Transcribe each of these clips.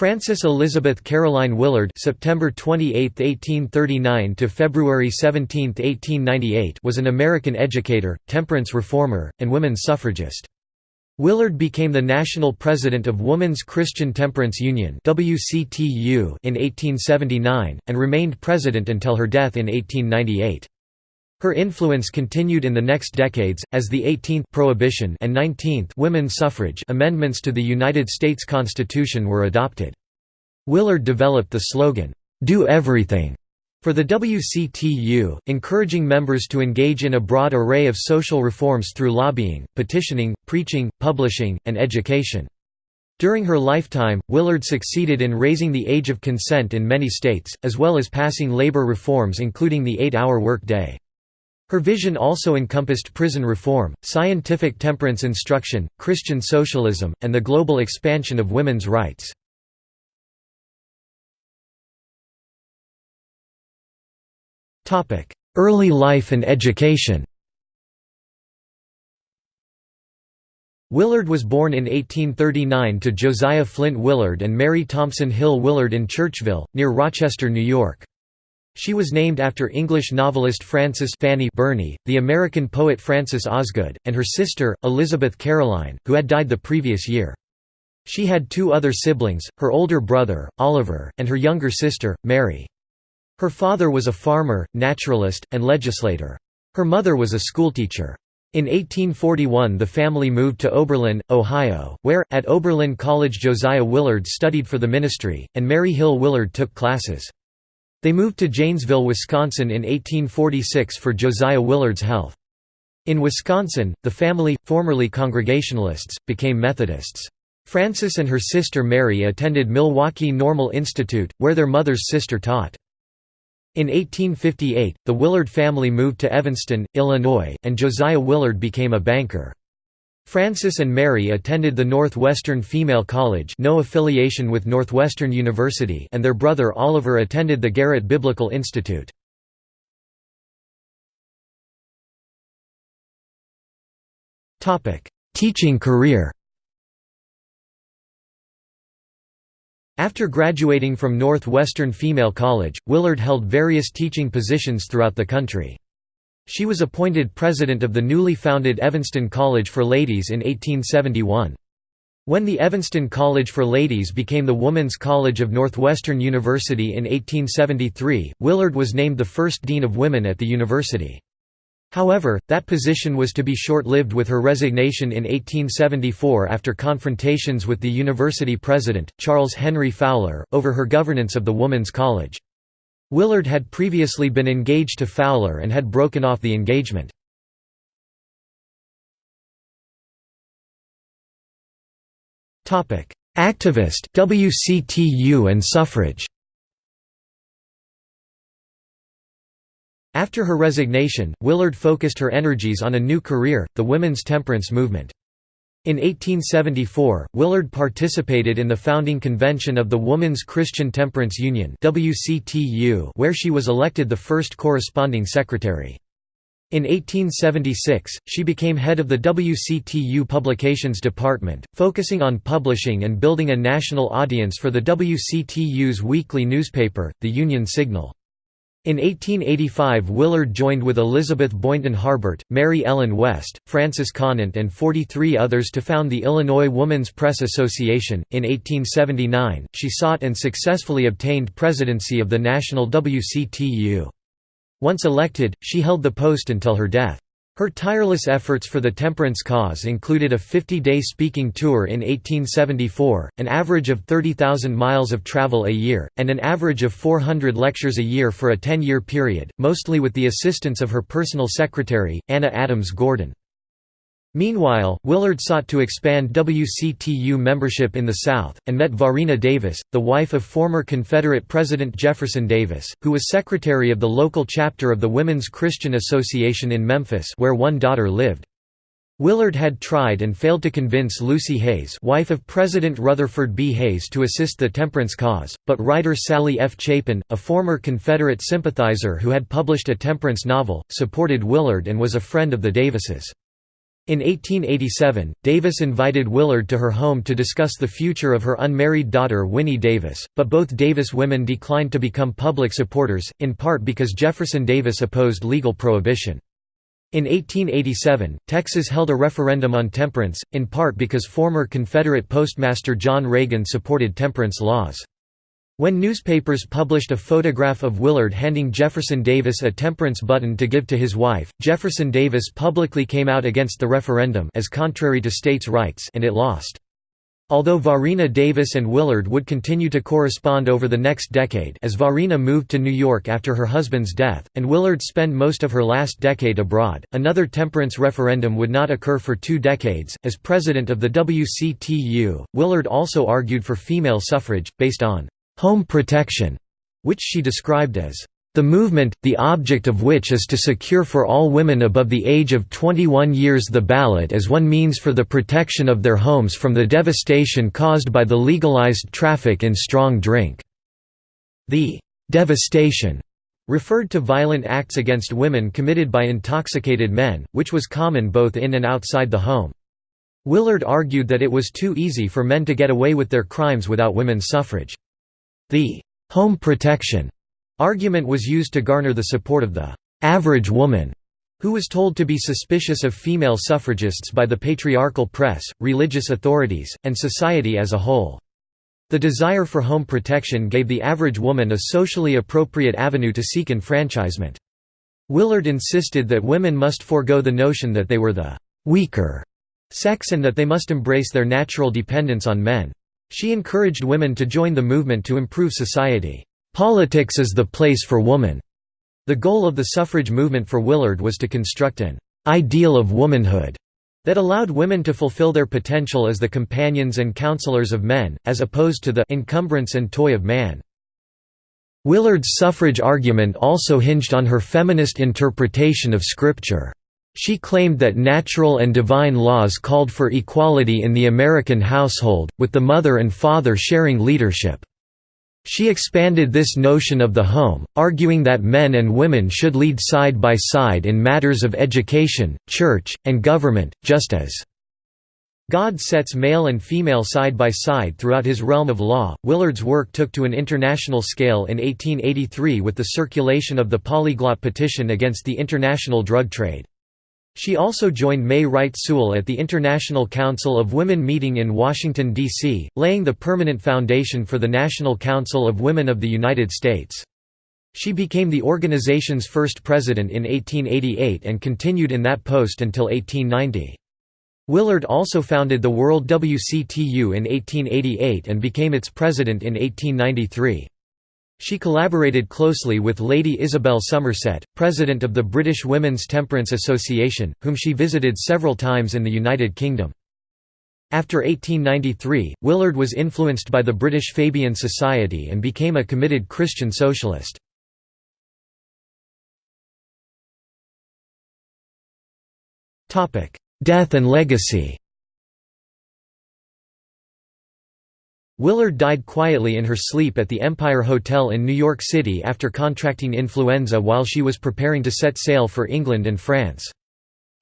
Frances Elizabeth Caroline Willard (September 28, 1839 to February 17, 1898) was an American educator, temperance reformer, and women's suffragist. Willard became the national president of Women's Christian Temperance Union (WCTU) in 1879 and remained president until her death in 1898. Her influence continued in the next decades, as the 18th Prohibition and 19th women's suffrage amendments to the United States Constitution were adopted. Willard developed the slogan, "'Do Everything' for the WCTU, encouraging members to engage in a broad array of social reforms through lobbying, petitioning, preaching, publishing, and education. During her lifetime, Willard succeeded in raising the age of consent in many states, as well as passing labor reforms including the eight-hour work day. Her vision also encompassed prison reform, scientific temperance instruction, Christian socialism, and the global expansion of women's rights. Early life and education Willard was born in 1839 to Josiah Flint Willard and Mary Thompson Hill Willard in Churchville, near Rochester, New York. She was named after English novelist Frances Fanny Burney, the American poet Frances Osgood, and her sister, Elizabeth Caroline, who had died the previous year. She had two other siblings, her older brother, Oliver, and her younger sister, Mary. Her father was a farmer, naturalist, and legislator. Her mother was a schoolteacher. In 1841 the family moved to Oberlin, Ohio, where, at Oberlin College Josiah Willard studied for the ministry, and Mary Hill Willard took classes. They moved to Janesville, Wisconsin in 1846 for Josiah Willard's health. In Wisconsin, the family, formerly Congregationalists, became Methodists. Frances and her sister Mary attended Milwaukee Normal Institute, where their mother's sister taught. In 1858, the Willard family moved to Evanston, Illinois, and Josiah Willard became a banker. Frances and Mary attended the Northwestern Female College no affiliation with Northwestern University and their brother Oliver attended the Garrett Biblical Institute. Teaching career After graduating from Northwestern Female College, Willard held various teaching positions throughout the country. She was appointed president of the newly founded Evanston College for Ladies in 1871. When the Evanston College for Ladies became the Woman's College of Northwestern University in 1873, Willard was named the first dean of women at the university. However, that position was to be short-lived with her resignation in 1874 after confrontations with the university president, Charles Henry Fowler, over her governance of the Woman's College. Willard had previously been engaged to Fowler and had broken off the engagement. Activist WCTU and suffrage After her resignation, Willard focused her energies on a new career, the women's temperance movement. In 1874, Willard participated in the founding convention of the Woman's Christian Temperance Union where she was elected the first corresponding secretary. In 1876, she became head of the WCTU Publications Department, focusing on publishing and building a national audience for the WCTU's weekly newspaper, the Union Signal. In 1885 Willard joined with Elizabeth Boynton Harbert, Mary Ellen West, Frances Conant and 43 others to found the Illinois Woman's Press Association. In 1879, she sought and successfully obtained presidency of the national WCTU. Once elected, she held the post until her death. Her tireless efforts for the temperance cause included a 50-day speaking tour in 1874, an average of 30,000 miles of travel a year, and an average of 400 lectures a year for a 10-year period, mostly with the assistance of her personal secretary, Anna Adams Gordon. Meanwhile, Willard sought to expand WCTU membership in the South, and met Varina Davis, the wife of former Confederate President Jefferson Davis, who was secretary of the local chapter of the Women's Christian Association in Memphis where one daughter lived. Willard had tried and failed to convince Lucy Hayes wife of President Rutherford B. Hayes to assist the temperance cause, but writer Sally F. Chapin, a former Confederate sympathizer who had published a temperance novel, supported Willard and was a friend of the Davises. In 1887, Davis invited Willard to her home to discuss the future of her unmarried daughter Winnie Davis, but both Davis women declined to become public supporters, in part because Jefferson Davis opposed legal prohibition. In 1887, Texas held a referendum on temperance, in part because former Confederate Postmaster John Reagan supported temperance laws. When newspapers published a photograph of Willard handing Jefferson Davis a temperance button to give to his wife, Jefferson Davis publicly came out against the referendum as contrary to states' rights and it lost. Although Varina Davis and Willard would continue to correspond over the next decade as Varina moved to New York after her husband's death, and Willard spent most of her last decade abroad, another temperance referendum would not occur for two decades. As president of the WCTU, Willard also argued for female suffrage, based on home protection, which she described as the movement, the object of which is to secure for all women above the age of 21 years the ballot as one means for the protection of their homes from the devastation caused by the legalized traffic in strong drink." The «devastation» referred to violent acts against women committed by intoxicated men, which was common both in and outside the home. Willard argued that it was too easy for men to get away with their crimes without women's suffrage. The «home protection» argument was used to garner the support of the «average woman» who was told to be suspicious of female suffragists by the patriarchal press, religious authorities, and society as a whole. The desire for home protection gave the average woman a socially appropriate avenue to seek enfranchisement. Willard insisted that women must forego the notion that they were the «weaker» sex and that they must embrace their natural dependence on men. She encouraged women to join the movement to improve society. "'Politics is the place for woman." The goal of the suffrage movement for Willard was to construct an "'ideal of womanhood' that allowed women to fulfill their potential as the companions and counselors of men, as opposed to the encumbrance and toy of man. Willard's suffrage argument also hinged on her feminist interpretation of Scripture. She claimed that natural and divine laws called for equality in the American household, with the mother and father sharing leadership. She expanded this notion of the home, arguing that men and women should lead side by side in matters of education, church, and government, just as God sets male and female side by side throughout his realm of law. Willard's work took to an international scale in 1883 with the circulation of the Polyglot Petition against the international drug trade. She also joined May Wright Sewell at the International Council of Women meeting in Washington, D.C., laying the permanent foundation for the National Council of Women of the United States. She became the organization's first president in 1888 and continued in that post until 1890. Willard also founded the World WCTU in 1888 and became its president in 1893. She collaborated closely with Lady Isabel Somerset, president of the British Women's Temperance Association, whom she visited several times in the United Kingdom. After 1893, Willard was influenced by the British Fabian Society and became a committed Christian socialist. Death and legacy Willard died quietly in her sleep at the Empire Hotel in New York City after contracting influenza while she was preparing to set sail for England and France.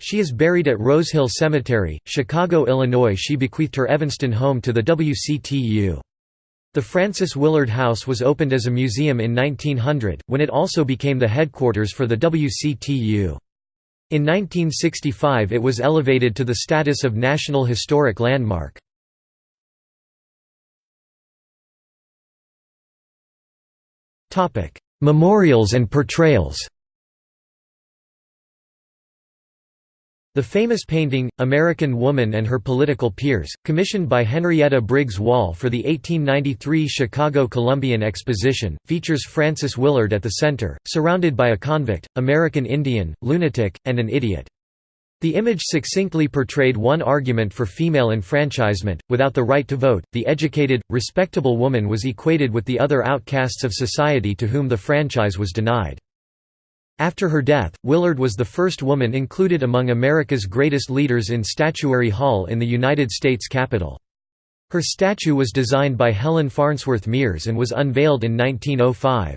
She is buried at Rose Hill Cemetery, Chicago, Illinois. She bequeathed her Evanston home to the WCTU. The Frances Willard House was opened as a museum in 1900, when it also became the headquarters for the WCTU. In 1965 it was elevated to the status of National Historic Landmark. Memorials and portrayals The famous painting, American Woman and Her Political Peers, commissioned by Henrietta Briggs Wall for the 1893 Chicago Columbian Exposition, features Frances Willard at the center, surrounded by a convict, American Indian, lunatic, and an idiot. The image succinctly portrayed one argument for female enfranchisement. Without the right to vote, the educated, respectable woman was equated with the other outcasts of society to whom the franchise was denied. After her death, Willard was the first woman included among America's greatest leaders in Statuary Hall in the United States Capitol. Her statue was designed by Helen Farnsworth Mears and was unveiled in 1905.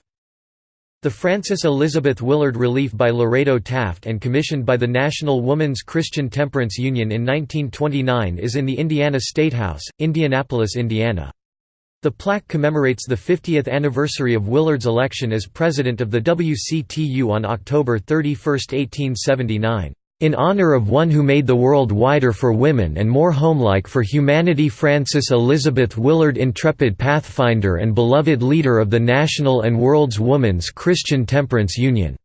The Frances Elizabeth Willard Relief by Lorado Taft and commissioned by the National Woman's Christian Temperance Union in 1929 is in the Indiana State House, Indianapolis, Indiana. The plaque commemorates the 50th anniversary of Willard's election as president of the WCTU on October 31, 1879 in honor of one who made the world wider for women and more homelike for humanity Frances Elizabeth Willard intrepid pathfinder and beloved leader of the national and world's Woman's Christian Temperance Union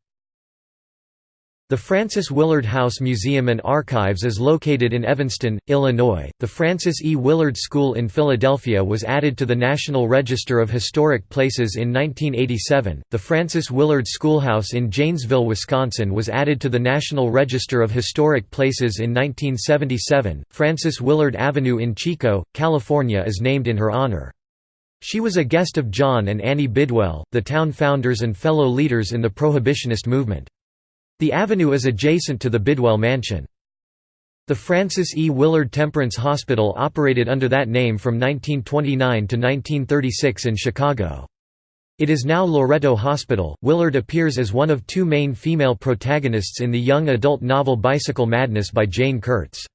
the Frances Willard House Museum and Archives is located in Evanston, Illinois. The Frances E. Willard School in Philadelphia was added to the National Register of Historic Places in 1987. The Frances Willard Schoolhouse in Janesville, Wisconsin was added to the National Register of Historic Places in 1977. Frances Willard Avenue in Chico, California is named in her honor. She was a guest of John and Annie Bidwell, the town founders and fellow leaders in the Prohibitionist movement. The avenue is adjacent to the Bidwell Mansion. The Frances E. Willard Temperance Hospital operated under that name from 1929 to 1936 in Chicago. It is now Loretto Hospital. Willard appears as one of two main female protagonists in the young adult novel Bicycle Madness by Jane Kurtz.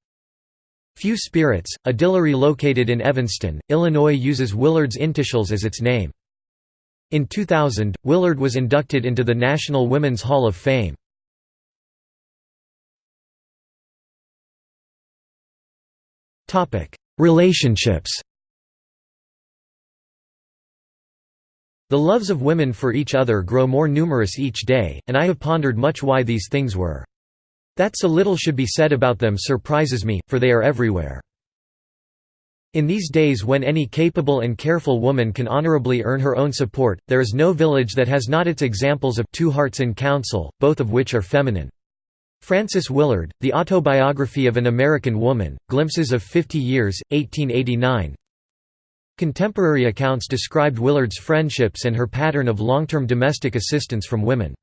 Few Spirits, a distillery located in Evanston, Illinois uses Willard's initials as its name. In 2000, Willard was inducted into the National Women's Hall of Fame. Relationships The loves of women for each other grow more numerous each day, and I have pondered much why these things were. That so little should be said about them surprises me, for they are everywhere. In these days when any capable and careful woman can honorably earn her own support, there is no village that has not its examples of two hearts in council, both of which are feminine. Frances Willard, The Autobiography of an American Woman, Glimpses of Fifty Years, 1889 Contemporary accounts described Willard's friendships and her pattern of long-term domestic assistance from women.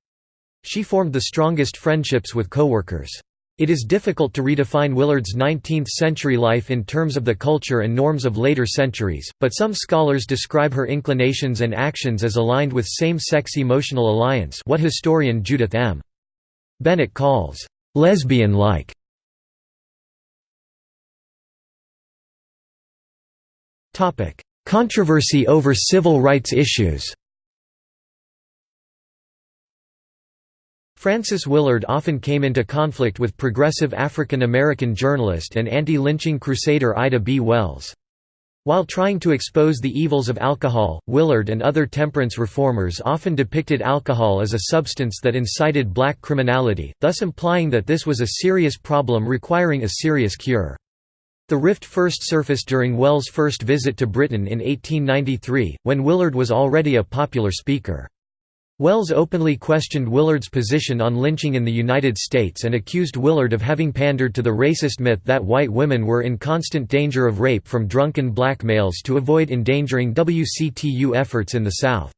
She formed the strongest friendships with co-workers. It is difficult to redefine Willard's 19th-century life in terms of the culture and norms of later centuries, but some scholars describe her inclinations and actions as aligned with same-sex emotional alliance what historian Judith M. Bennett calls lesbian-like. Topic: Controversy over civil rights issues Frances Willard often came into conflict with progressive African American journalist and anti-lynching crusader Ida B. Wells. While trying to expose the evils of alcohol, Willard and other temperance reformers often depicted alcohol as a substance that incited black criminality, thus implying that this was a serious problem requiring a serious cure. The rift first surfaced during Wells' first visit to Britain in 1893, when Willard was already a popular speaker. Wells openly questioned Willard's position on lynching in the United States and accused Willard of having pandered to the racist myth that white women were in constant danger of rape from drunken black males to avoid endangering WCTU efforts in the South.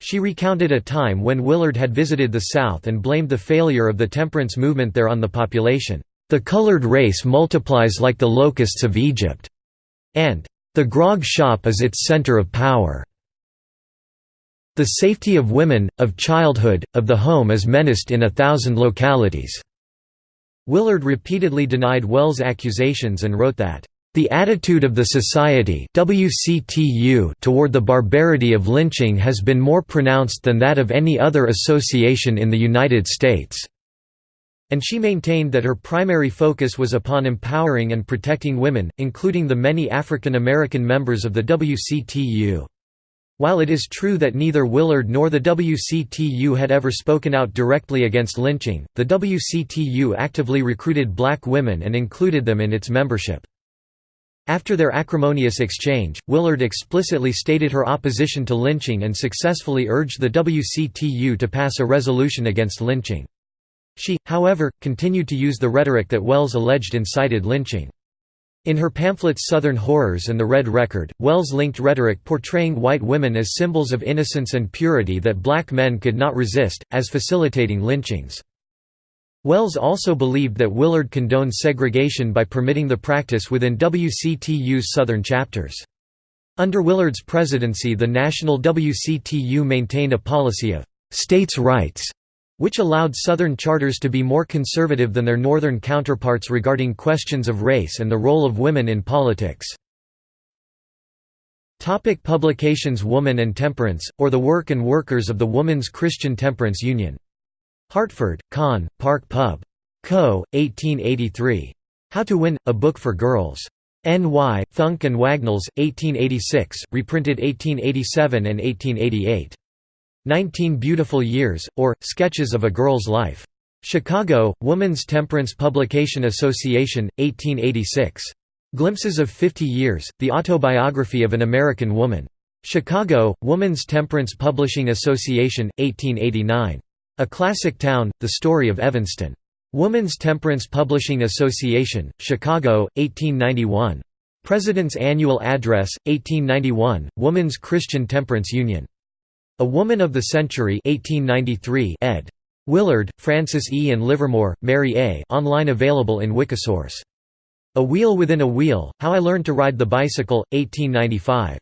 She recounted a time when Willard had visited the South and blamed the failure of the temperance movement there on the population. "...the colored race multiplies like the locusts of Egypt," and "...the grog shop is its center of power." The safety of women, of childhood, of the home is menaced in a thousand localities." Willard repeatedly denied Wells' accusations and wrote that, "...the attitude of the Society WCTU toward the barbarity of lynching has been more pronounced than that of any other association in the United States." And she maintained that her primary focus was upon empowering and protecting women, including the many African American members of the WCTU. While it is true that neither Willard nor the WCTU had ever spoken out directly against lynching, the WCTU actively recruited black women and included them in its membership. After their acrimonious exchange, Willard explicitly stated her opposition to lynching and successfully urged the WCTU to pass a resolution against lynching. She, however, continued to use the rhetoric that Wells alleged incited lynching. In her pamphlets Southern Horrors and The Red Record, Wells linked rhetoric portraying white women as symbols of innocence and purity that black men could not resist, as facilitating lynchings. Wells also believed that Willard condoned segregation by permitting the practice within WCTU's Southern chapters. Under Willard's presidency the national WCTU maintained a policy of «states' rights», which allowed Southern charters to be more conservative than their Northern counterparts regarding questions of race and the role of women in politics. Topic publications Woman and Temperance, or The Work and Workers of the Woman's Christian Temperance Union. Hartford, Conn., Park Pub. Co., 1883. How to Win, a Book for Girls. N.Y., Funk and Wagnalls, 1886, reprinted 1887 and 1888. Nineteen Beautiful Years, or, Sketches of a Girl's Life. Chicago, Woman's Temperance Publication Association, 1886. Glimpses of Fifty Years, The Autobiography of an American Woman. Chicago, Woman's Temperance Publishing Association, 1889. A Classic Town, The Story of Evanston. Woman's Temperance Publishing Association, Chicago, 1891. President's Annual Address, 1891, Woman's Christian Temperance Union. A Woman of the Century 1893 ed. Willard, Frances E. and Livermore, Mary A. online available in Wikisource. A Wheel Within a Wheel, How I Learned to Ride the Bicycle, 1895.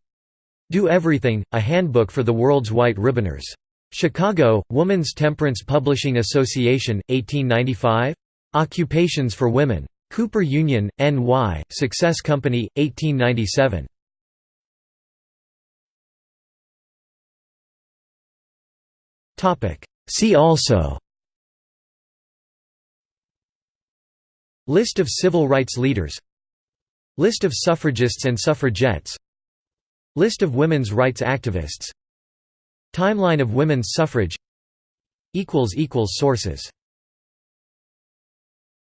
Do Everything, A Handbook for the World's White Ribboners. Chicago, Woman's Temperance Publishing Association, 1895. Occupations for Women. Cooper Union, N.Y., Success Company, 1897. See also. List of civil rights leaders. List of suffragists and suffragettes. List of women's rights activists. Timeline of women's suffrage. Sources